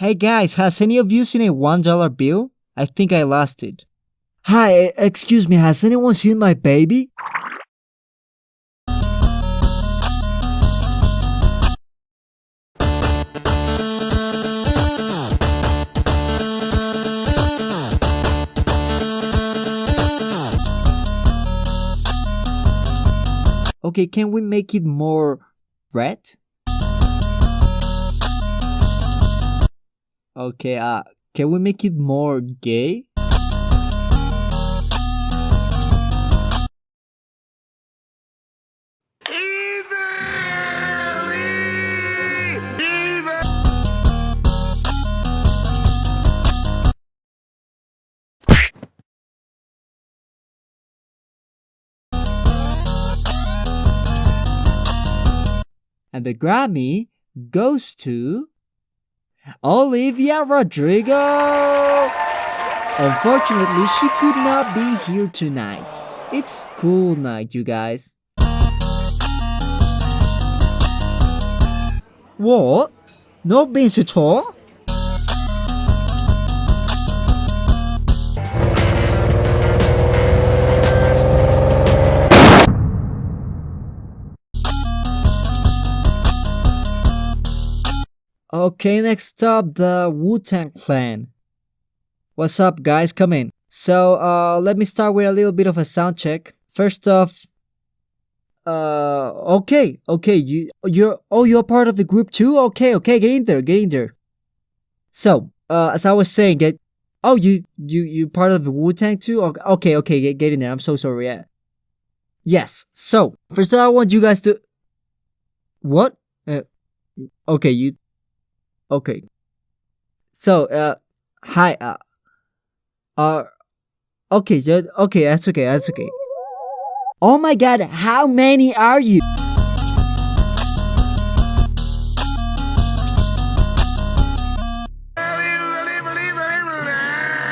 Hey guys, has any of you seen a $1 bill? I think I lost it. Hi, excuse me, has anyone seen my baby? Okay, can we make it more red? Okay, uh, can we make it more gay? And the Grammy goes to Olivia Rodrigo. Unfortunately, she could not be here tonight. It's school night, you guys. What? No beans at all? Okay, next up, the Wu-Tang Clan. What's up, guys? Come in. So, uh, let me start with a little bit of a sound check. First off, uh, okay, okay, you, you're, oh, you're part of the group too? Okay, okay, get in there, get in there. So, uh, as I was saying, get, oh, you, you, you part of the Wu-Tang too? Okay, okay, get, get in there. I'm so sorry. Yeah. Yes. So, first I want you guys to, what? Uh, okay, you, okay. So, uh, hi, uh, uh, okay, ju- okay, that's okay, that's okay. Oh my god, how many are you?